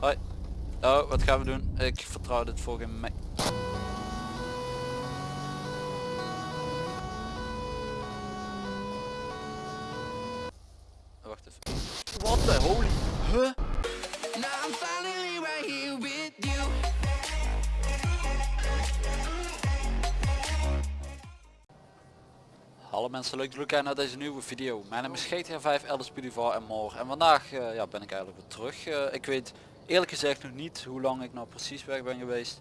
Hoi. Oh, wat gaan we doen? Ik vertrouw dit voor geen Wacht even. What the holy... Huh? Hallo mensen, leuk dat jullie kijken naar deze nieuwe video. Mijn naam is GTA 5 Elders en morgen. En vandaag eh, ja, ben ik eigenlijk weer terug. Eh, ik weet eerlijk gezegd nog niet hoe lang ik nou precies weg ben geweest.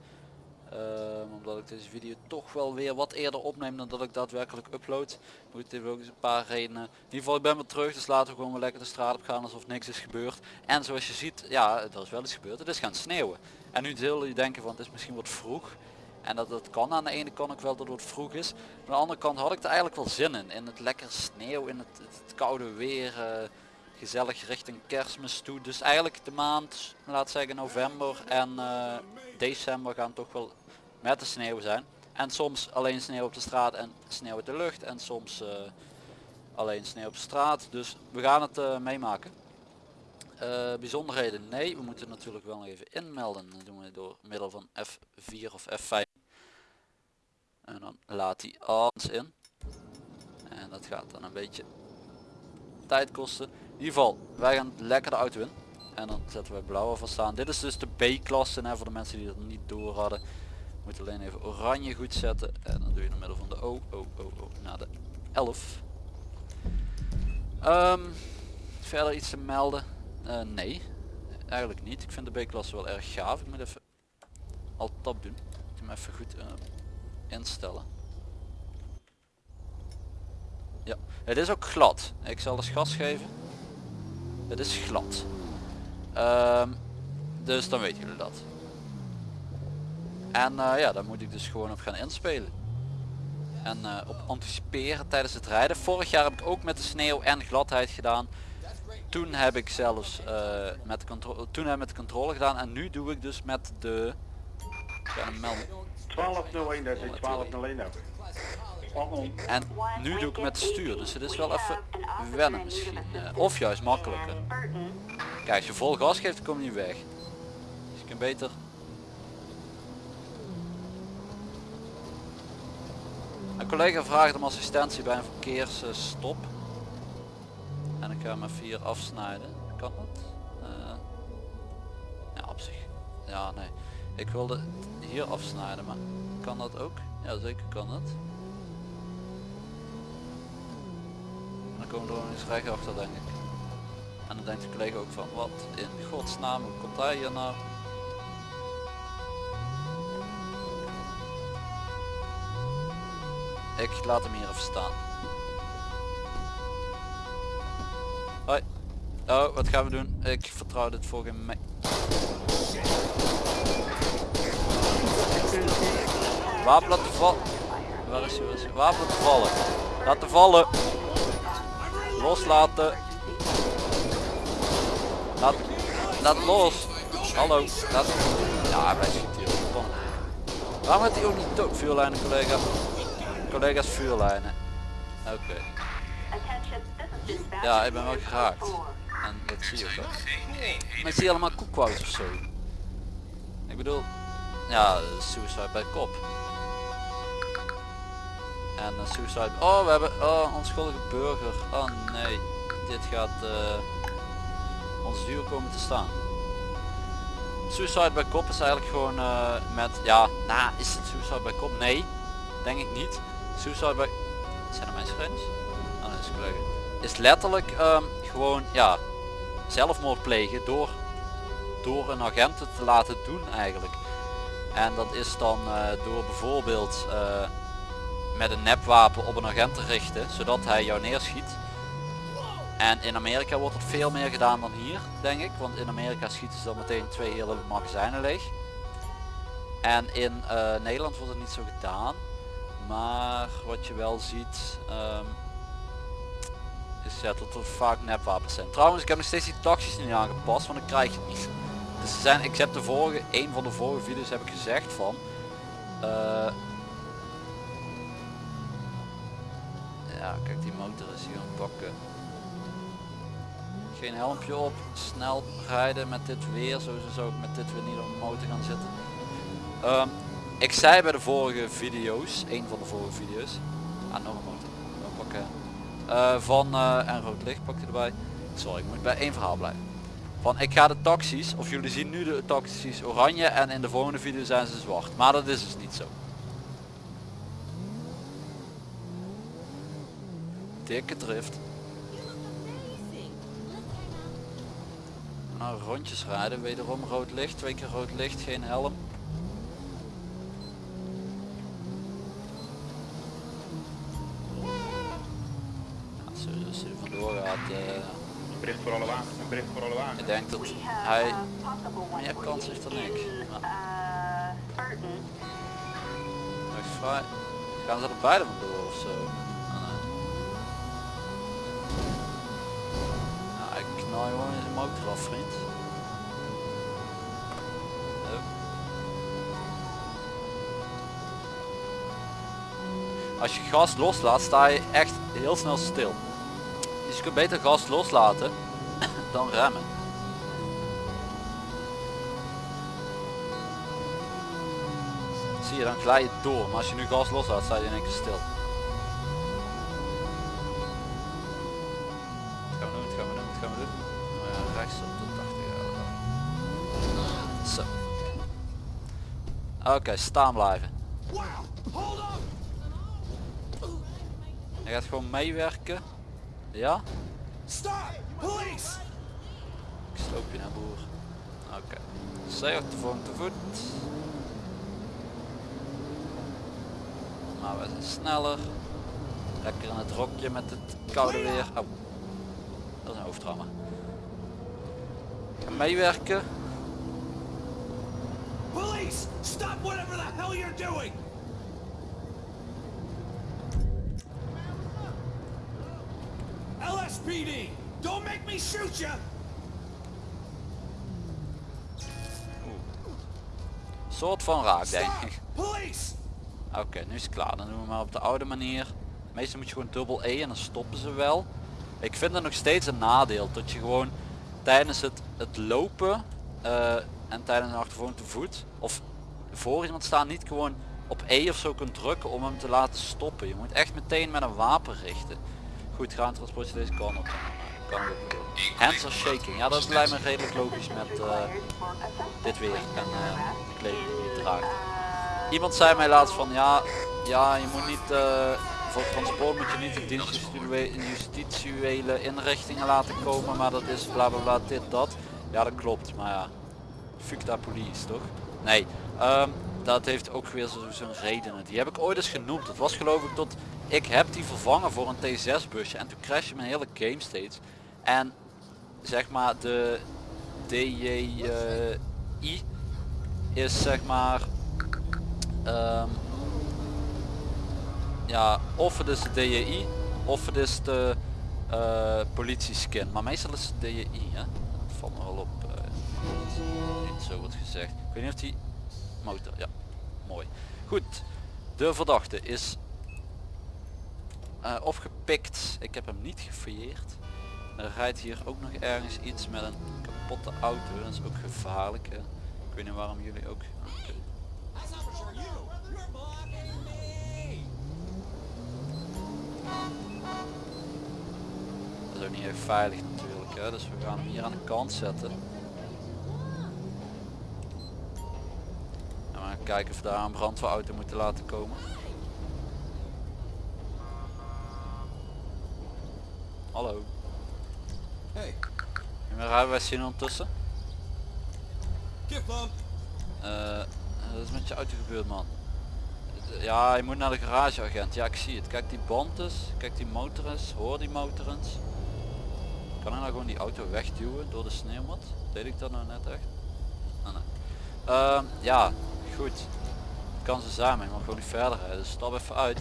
Ehm, omdat ik deze video toch wel weer wat eerder opneem dan dat ik daadwerkelijk upload. Moet het heeft ook een paar redenen. In ieder geval ik ben weer terug, dus laten we gewoon weer lekker de straat op gaan alsof niks is gebeurd. En zoals je ziet, ja er is wel iets gebeurd, het is gaan sneeuwen. En nu zullen je denken van het is misschien wat vroeg. En dat, dat kan aan de ene kant ook wel dat het vroeg is. Maar aan de andere kant had ik er eigenlijk wel zin in. In het lekker sneeuw, in het koude weer. eh, gezellig richting kerstmis toe. Dus eigenlijk de maand, laat zeggen november en eh, december gaan toch wel met de sneeuw zijn. En soms alleen sneeuw op de straat en sneeuw uit de lucht. En soms eh, alleen sneeuw op de straat. Dus we gaan het eh, meemaken. Bijzonderheden? Nee, we moeten natuurlijk wel even inmelden. Dat doen we door middel van F4 of F5. En dan laat hij alles in. En dat gaat dan een beetje tijd kosten. In ieder geval, wij gaan lekker de auto in. En dan zetten we blauw van staan. Dit is dus de B-klasse voor de mensen die dat niet door hadden. Moet alleen even oranje goed zetten. En dan doe je in middel van de O, O, O, O naar de 11. Ehm, verder iets te melden? Eh, nee, eigenlijk niet. Ik vind de B-klasse wel erg gaaf. Ik moet even al tab doen. Ik hem even goed eh, instellen. Ja, het is ook glad. Ik zal eens gas geven. Het is glad. Ehm, dus dan weten jullie dat. En eh, ja, daar moet ik dus gewoon op gaan inspelen. En eh, op anticiperen tijdens het rijden. Vorig jaar heb ik ook met de sneeuw en gladheid gedaan. Toen heb ik zelfs eh, met controle, toen heb ik met de controle gedaan en nu doe ik dus met de. Ik ga hem melden. 1201, dat is 1201 ook. En nu doe ik met stuur, dus het is wel even wennen misschien. eh, of juist makkelijker. Kijk, als je vol gas geeft, kom je niet weg. Dus je kunt beter... Een collega vraagt om assistentie bij een verkeersstop. En ik ga hem even hier afsnijden. Kan dat? Eh, ja, op zich. Ja, nee. Ik wilde hier afsnijden, maar kan dat ook? Ja, zeker kan dat. Dan komen er nog eens recht achter denk ik. En dan denkt de collega ook van wat in godsnaam hoe komt hij hier nou? Ik laat hem hier even staan. Hoi. Oh, wat gaan we doen? Ik vertrouw dit voor geen me Wapen laten vallen. Waar is hij? Waar is hij? Wapen laten vallen. Laten vallen. Loslaten. Laat, laat los. Hallo. Laat. Ja, wij schieten hier op. Kom. Waarom heeft hij ook niet dood? Vuurlijnen, collega. Collega's vuurlijnen. Oké. Ja, ik ben wel geraakt. En dat zie je ook wel. Maar ik zie allemaal koekwoud of zo. Ik bedoel, ja, suicide bij kop. En uh, suicide, oh we hebben, oh onschuldige burger. Oh nee, dit gaat uh, ons duur komen te staan. Suicide bij kop is eigenlijk gewoon uh, met, ja, nou is het suicide bij kop? Nee, denk ik niet. Suicide bij, zijn er mensen friends? Oh is een. Is letterlijk um, gewoon, ja, zelfmoord plegen door, door een agent te laten doen eigenlijk. En dat is dan door bijvoorbeeld met een nepwapen op een agent te richten, zodat hij jou neerschiet. En in Amerika wordt het veel meer gedaan dan hier, denk ik. Want in Amerika schieten ze dan meteen twee hele magazijnen leeg. En in uh, Nederland wordt het niet zo gedaan. Maar wat je wel ziet, um, is ja, dat er vaak nepwapens zijn. Trouwens, ik heb nog steeds die taxis niet aangepast, want ik krijg het niet. Dus ze zijn, ik heb de vorige, een van de vorige video's heb ik gezegd van, uh, ja kijk die motor is hier aan pakken. Geen helmpje op. Snel rijden met dit weer. Sowieso zou ik met dit weer niet op de motor gaan zitten. Ehm, ik zei bij de vorige video's, een van de vorige video's. Ah, nog een motor. Dan pakken. Eh, van eh, en rood licht pak je erbij. Sorry, ik moet bij één verhaal blijven. Van ik ga de taxis, of jullie zien nu de taxis oranje en in de volgende video zijn ze zwart. Maar dat is dus niet zo. Dikke drift. Nou, rondjes rijden, wederom rood licht, twee keer rood licht, geen helm. Ja, als hij er vandoor gaat, eh, Een bericht voor alle wagens, een bericht voor alle wagens. ik denk dat hij meer kans heeft dan ik. Rechts vrij. Gaan ze er beide vandoor of In. Hup. Als je gas loslaat, sta je echt heel snel stil. Dus je kunt beter gas loslaten dan remmen. Zie je, dan glij je door. Maar als je nu gas loslaat, sta je in één keer stil. Rechts op de 80 Zo. Oké, staan blijven. Hij gaat gewoon meewerken. Ja? Police! Ik sloop je naar boer. Oké. Zij op de volgende voet. Maar we zijn sneller. Lekker in het rokje met het koude weer. Oh. Dat is een hoofdtrauma. Meewerken. Police! Stop whatever the hell you're doing! LSPD! Don't make me shoot you! Soort van raak denk ik. Oké, nu is het klaar. Dan doen we maar op de oude manier. Meestal moet je gewoon dubbel E en dan stoppen ze wel. Ik vind het nog steeds een nadeel dat je gewoon tijdens het, het lopen eh, en tijdens een achtervolging te voet of voor iemand staan niet gewoon op E of zo kunt drukken om hem te laten stoppen. Je moet echt meteen met een wapen richten. Goed, gaan transportje deze kant op. Kan ook doen. Hands are shaking. Ja, dat lijkt me redelijk logisch met eh, dit weer en eh, de kleding die je draagt. Iemand zei mij laatst van ja, ja je moet niet voor transport moet je niet de justitiële inrichtingen laten komen, maar dat is bla bla bla dit dat. Ja dat klopt, maar ja, fuck dat police toch? Nee, ehm, dat heeft ook weer zo- zo'n redenen. Die heb ik ooit eens genoemd. Dat was geloof ik tot ik heb die vervangen voor een T6 busje en toen crashte mijn hele game steeds. En zeg maar de DJI is zeg maar Ehm, ja, of het is de DJI of het is de eh politieskin. Maar meestal is het DJI, hè? Dat valt me wel op. eh, niet zo wordt gezegd. Ik weet niet of die motor, ja, mooi. Goed, de verdachte is eh, opgepikt. Ik heb hem niet gefouilleerd. Er rijdt hier ook nog ergens iets met een kapotte auto. Dat is ook gevaarlijk. Hè? Ik weet niet waarom jullie ook. Dat is ook niet echt veilig natuurlijk. Hè? Dus we gaan hem hier aan de kant zetten. En we gaan kijken of we daar een brandweerauto moeten laten komen. Hallo. Hey, En mijn rijbewijs zien ondertussen. give bump! Eh, dat is met je auto gebeurd man. Ja, je moet naar de garageagent. Ja, ik zie het. Kijk die band eens. Kijk die motor eens. Hoor die motor. Kan ik nou gewoon die auto wegduwen door de sneeuwmat? Deed ik dat nou net echt? Ah. Ehm, ja, goed. Kan zo zijn, maar mag gewoon niet verder rijden. Dus stap even uit.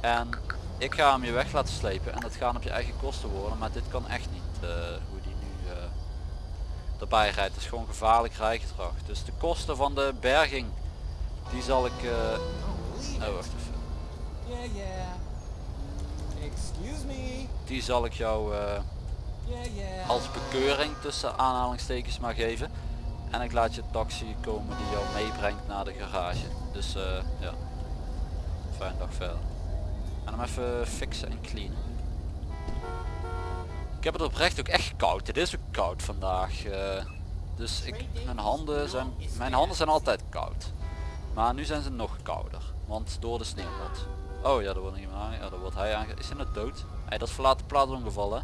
En ik ga hem je weg laten slepen. En dat gaan op je eigen kosten worden. Maar dit kan echt niet eh, hoe die nu eh, erbij rijdt. Is gewoon gevaarlijk rijgedrag. Dus de kosten van de berging, die zal ik... eh, Oh, wacht even. Yeah, yeah. Excuse me. Die zal ik jou eh, als bekeuring tussen aanhalingstekens maar geven. En ik laat je taxi komen die jou meebrengt naar de garage. Dus eh, ja, fijne dag verder. En hem even fixen en cleanen. Ik heb het oprecht ook echt koud. Het is ook koud vandaag. eh, dus ik, mijn, handen zijn, mijn handen zijn altijd koud. Maar nu zijn ze nog kouder. Want door de sneeuwmot. Oh ja, daar wordt iemand aan. Ja, daar wordt hij aange... Is hij nou dood? Hij dat is verlaten plaatsongeval hè?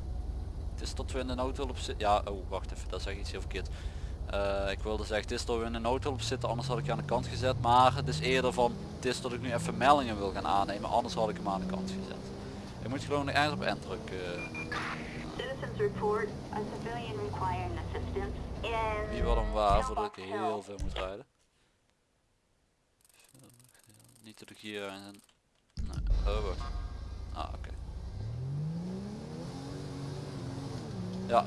Het is tot we in de noodhulp zitten. Ja, oh wacht even, dat zeg ik iets heel verkeerd. Eh, ik wilde zeggen, het is tot we in de noodhulp zitten, anders had ik je aan de kant gezet. Maar het is eerder van, het is dat ik nu even meldingen wil gaan aannemen, anders had ik hem aan de kant gezet. Ik moet gewoon ergens op end drukken. Citizens report a civilian requiring assistance in... Wie wat hem waar, voordat ik heel veel moet rijden. Niet ik hier een... Nee, oh wacht. Ah, oké. Ja,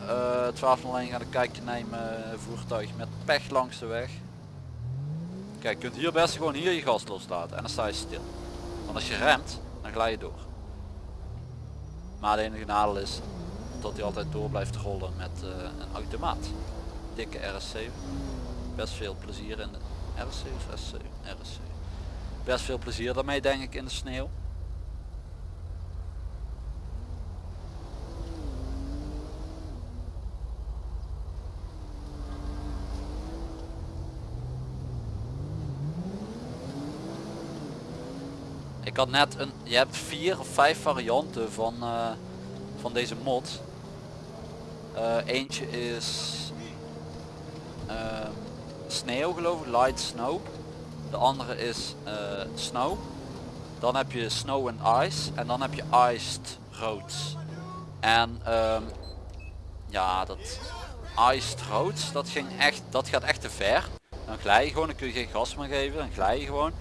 eh 12 alleen gaan een kijkje nemen, eh, voertuig met pech langs de weg. Kijk, je kunt hier best gewoon hier je gas loslaten en dan sta je stil. Want als je remt, dan glij je door. Maar de enige nadeel is dat hij altijd door blijft rollen met eh, een automaat. Dikke RS7. Best veel plezier in de RS7 of S7? RS7. Best veel plezier daarmee denk ik in de sneeuw. Ik had net een, je hebt vier of vijf varianten van, eh, van deze mod. Eh, eentje is ehm, sneeuw geloof ik, light snow. De andere is eh, snow. Dan heb je snow and ice en dan heb je iced roads. En ehm, ja, dat iced roads, dat ging echt, dat gaat echt te ver. Dan glij je gewoon, dan kun je geen gas meer geven, dan glij je gewoon.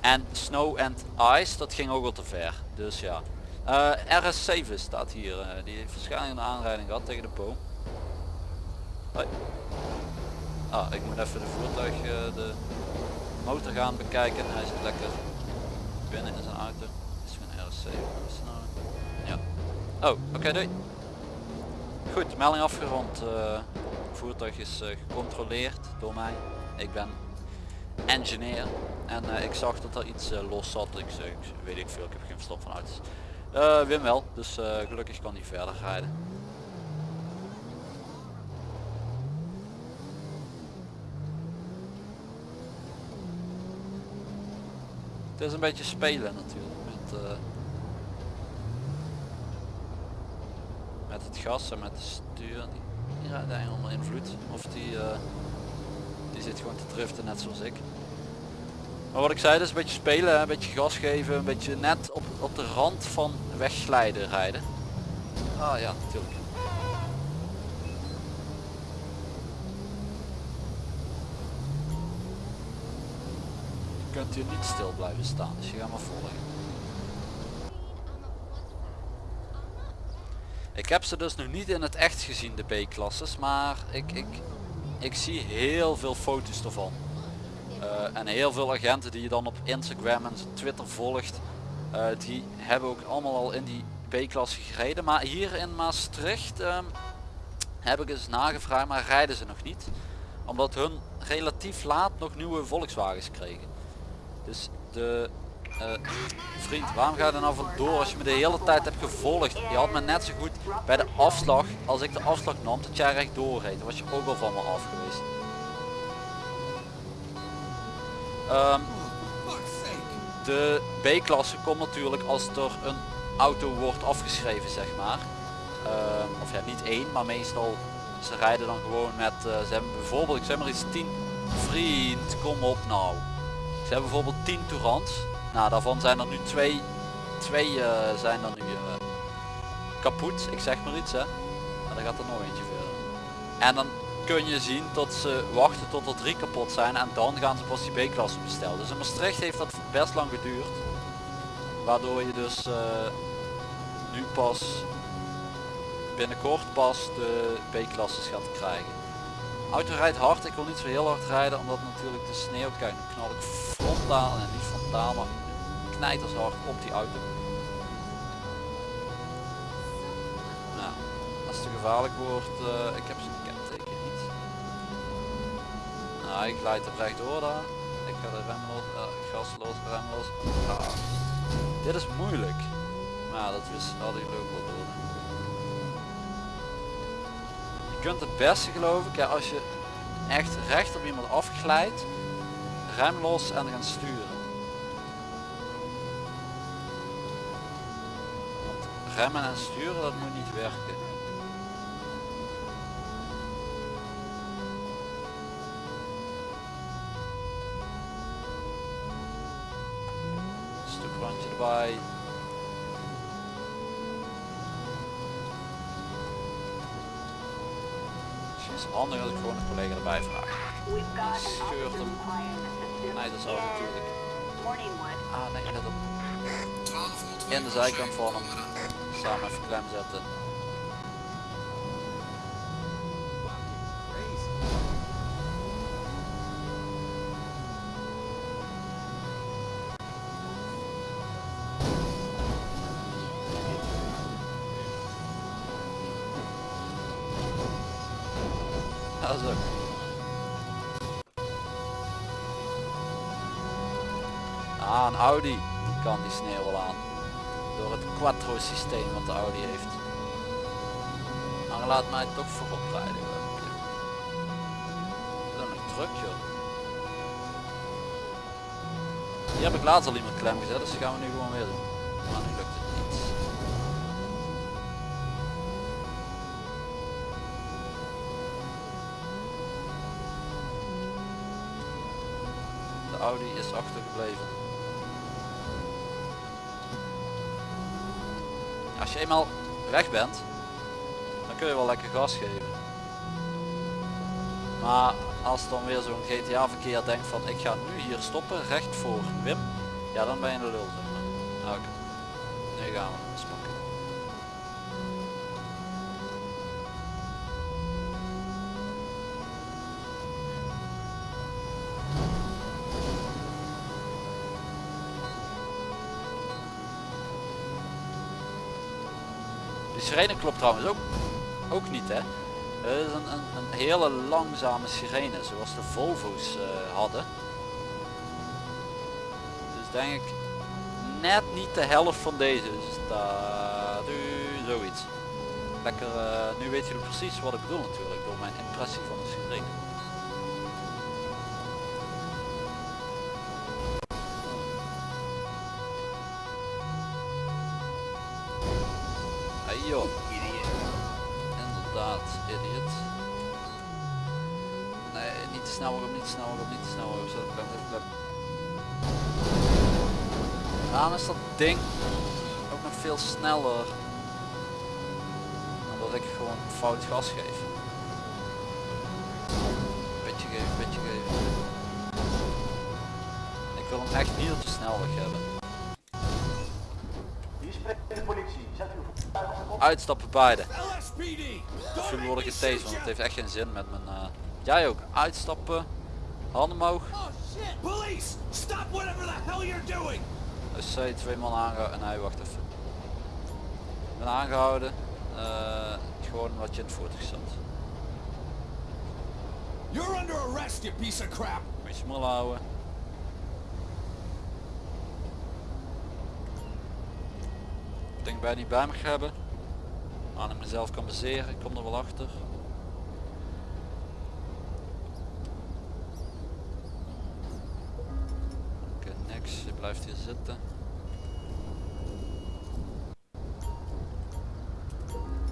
En Snow and Ice, dat ging ook wel te ver. Dus ja. Eh, RS7 staat hier. eh, die heeft waarschijnlijk een aanrijding gehad tegen de boom. Hoi. Ah, ik moet even de voertuig, de motor gaan bekijken. Hij zit lekker binnen in zijn auto. Is een RS7. Is het nou? Ja. Oh, oké, doei. Goed, melding afgerond. Eh, voertuig is eh, gecontroleerd door mij. Ik ben engineer. En eh, ik zag dat er iets los zat. Ik ik weet ik veel, ik heb geen verstand van auto's. Wim wel, dus gelukkig kan hij verder rijden. Het is een beetje spelen natuurlijk met, eh, met het gas en met de stuur. Die, rijdt eigenlijk onder invloed. Of die, eh, die zit gewoon te driften net zoals ik. Maar wat ik zei, dus een beetje spelen, een beetje gas geven, een beetje net op, op de rand van wegglijden rijden. Ah ja, natuurlijk. Je kunt hier niet stil blijven staan, dus je gaat maar volgen. Ik heb ze dus nog niet in het echt gezien, de B-klasses, maar ik, ik, ik zie heel veel foto's ervan. Eh, en heel veel agenten die je dan op Instagram en Twitter volgt, eh, die hebben ook allemaal al in die B-klasse gereden. Maar hier in Maastricht ehm, heb ik eens nagevraagd, maar rijden ze nog niet. Omdat hun relatief laat nog nieuwe Volkswagens kregen. Dus de eh, vriend, waarom ga je er nou vandoor als je me de hele tijd hebt gevolgd? Je had me net zo goed bij de afslag, als ik de afslag nam, dat jij recht doorreed. Dan was je ook al van me af geweest. Ehm, de B-klasse komt natuurlijk als er een auto wordt afgeschreven, zeg maar. Ehm, of ja, niet één, maar meestal ze rijden dan gewoon met, eh, ze hebben bijvoorbeeld, ik zeg maar iets 10, vriend, kom op nou. Hebben bijvoorbeeld 10 Tourants. Nou, daarvan zijn er nu twee, twee eh, zijn er nu eh, kapot, ik zeg maar iets hè. Maar dan gaat er nog eentje verder. En dan kun je zien dat ze wachten tot er drie kapot zijn en dan gaan ze pas die B-klasse bestellen. Dus in Maastricht heeft dat best lang geduurd. Waardoor je dus eh, nu pas binnenkort pas de B-klasses gaat krijgen. Auto rijdt hard, ik wil niet zo heel hard rijden omdat natuurlijk de sneeuw, kijk nu knal ik frontaal en niet frontaal maar knijters hard op die auto. Nou, Als het te gevaarlijk wordt, eh, ik heb zijn kenteken niet. Nou, ik glijd er rechtdoor daar. Ik ga de rem los, eh, gas los, rem los. Ah, dit is moeilijk. Maar dat wist hadden jullie ook wel door. Je kunt het beste geloof ik, als je echt recht op iemand afglijdt, rem los en gaan sturen. Want remmen en sturen, dat moet niet werken. Is het handig als ik gewoon een collega erbij vraag. An Scheurt hem. dat is al in natuurlijk. Ah nee, let op. In de zijkant van hem. Samen even klem zetten. Sneeuw wel aan. Door het quattro systeem wat de Audi heeft. Maar laat mij toch voorop rijden. Dat is nog druk joh. Hier heb ik laatst al iemand klem gezet, dus die gaan we nu gewoon weer doen. Maar nu lukt het niet. De Audi is achtergebleven. Als je eenmaal weg bent, dan kun je wel lekker gas geven. Maar als dan weer zo'n GTA verkeer denkt van ik ga nu hier stoppen, recht voor Wim, ja dan ben je de lul. Nou, Oké, nu gaan we sirene klopt trouwens ook, ook niet hè. Het is een, een, een hele langzame sirene zoals de Volvo's eh, hadden. Dus denk ik net niet de helft van deze. Dus daar zoiets. Lekker, eh, nu weet jullie precies wat ik bedoel natuurlijk door mijn impressie van de sirene. Joh. Inderdaad, idiot. Nee, niet te snel op, niet te snel op, niet te snel op. Zo, even klem. Waarom is dat ding ook nog veel sneller dat ik gewoon fout gas geef? Beetje geven, beetje geven. Ik wil hem echt niet op de snelweg hebben. Uitstappen beide. Make worden me getased, shoot want het heeft echt geen zin met mijn... eh, Jij ook, uitstappen, handen omhoog. Oh! Dus zij twee man aangehouden en hij wacht even. Ik ben aangehouden, eh, gewoon omdat je in het voertuig zat. You're under arrest, you piece of crap! Moet je smul houden. Ik denk bij niet bij mag hebben. Maar ik mezelf kan baseren, ik kom er wel achter. Oké, niks, je blijft hier zitten.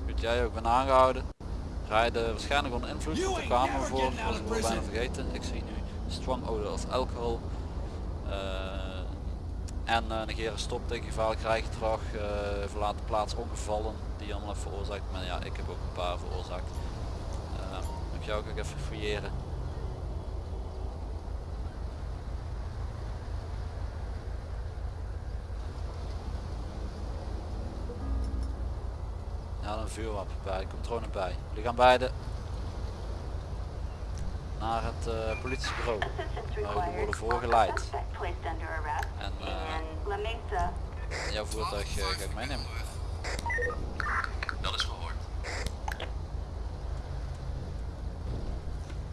Goed, jij ook ben aangehouden. Rijden waarschijnlijk onder invloed, You de kamer voor, was ik bijna vergeten. Ik zie nu strong odor of alcohol. Eh, en uh, negeren stopteken, gevaarlijk rijgedrag, eh verlaat de plaats ongevallen die allemaal heeft veroorzaakt. Maar ja, ik heb ook een paar veroorzaakt. Eh, ik jou ook even fouilleren. Ja, een vuurwapen bij, er nog bij. Jullie gaan beide naar het eh, politiebureau. Required. worden voorgeleid. En uh, jouw voertuig uh, ga ik meenemen. Dat is gehoord.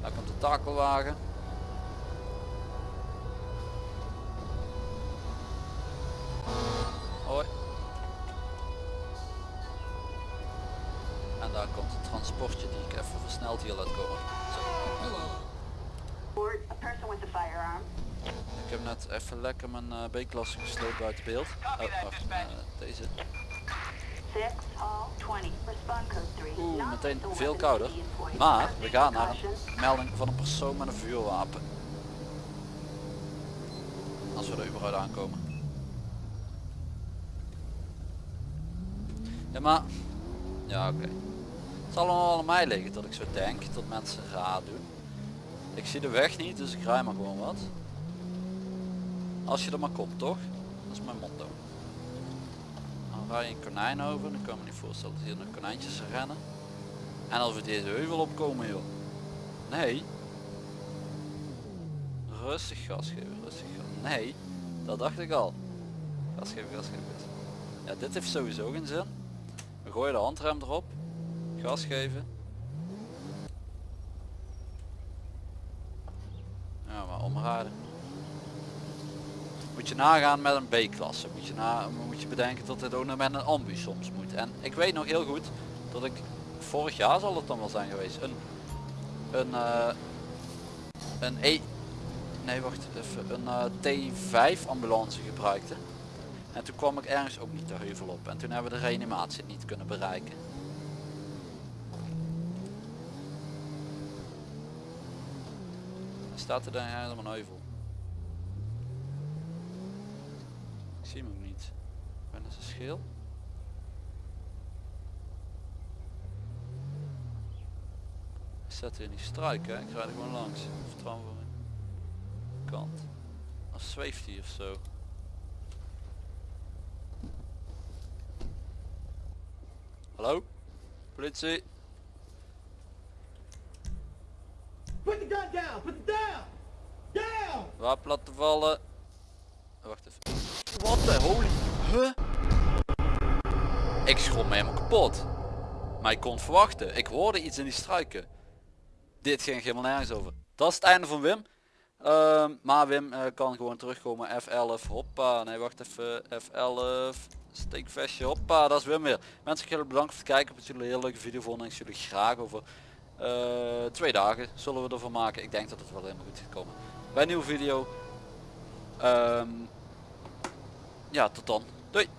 Daar komt de takelwagen. Hoi. En daar komt het transportje die ik even versneld hier laat komen. Even lekker mijn eh, B-klasse gesloten buiten beeld. Oh, wacht, eh, deze. 6, hall, 20. Respond code 3. Oeh, meteen veel kouder. Maar we gaan naar een melding van een persoon met een vuurwapen. Als we er überhaupt aankomen. Ja maar, ja oké. Het zal allemaal aan mij liggen dat ik zo denk, dat mensen raar doen. Ik zie de weg niet, dus ik rij maar gewoon wat. Als je er maar komt, toch? Dat is mijn motto. Dan rij je een konijn over, dan kan ik me niet voorstellen dat hier nog konijntjes rennen. En als we deze heuvel opkomen joh. Nee. Rustig gas geven, rustig gas. Nee, dat dacht ik al. Gas geven, gas geven. Ja, dit heeft sowieso geen zin. We gooien de handrem erop. Gas geven. Ja, maar omrijden. Je nagaan met een B-klasse. Moet je, moet je bedenken dat dit ook nog met een ambu soms moet. En ik weet nog heel goed dat ik vorig jaar zal het dan wel zijn geweest. Een, een, eh, een E, nee wacht even, een eh, T5 ambulance gebruikte. En toen kwam ik ergens ook niet de heuvel op. En toen hebben we de reanimatie niet kunnen bereiken. Staat er dan helemaal een heuvel? Ik zie hem ook niet. Ben is een schil? Ik zet hier niet struiken, hè. ik rijd er gewoon langs. Vertrouwen voor mijn kant. Of zweeft hij of zo. Hallo? Politie? Put the gun down! Put it down! Down! Wapen laten vallen. Wacht even. Wat de holy... Huh? Ik schrok me helemaal kapot. Maar ik kon verwachten. Ik hoorde iets in die struiken. Dit ging helemaal nergens over. Dat is het einde van Wim. Ehm, maar Wim eh, kan gewoon terugkomen. F11. Hoppa. Nee, wacht even. F11. Steekvestje. Hoppa. Dat is Wim weer. Mensen, ik erg bedankt voor het kijken. Ik jullie een hele leuke video vonden. En ik jullie graag over eh, twee dagen zullen we ervan maken. Ik denk dat het wel helemaal goed gaat komen. Bij een nieuwe video. Ehm, ja, tot dan. Doei.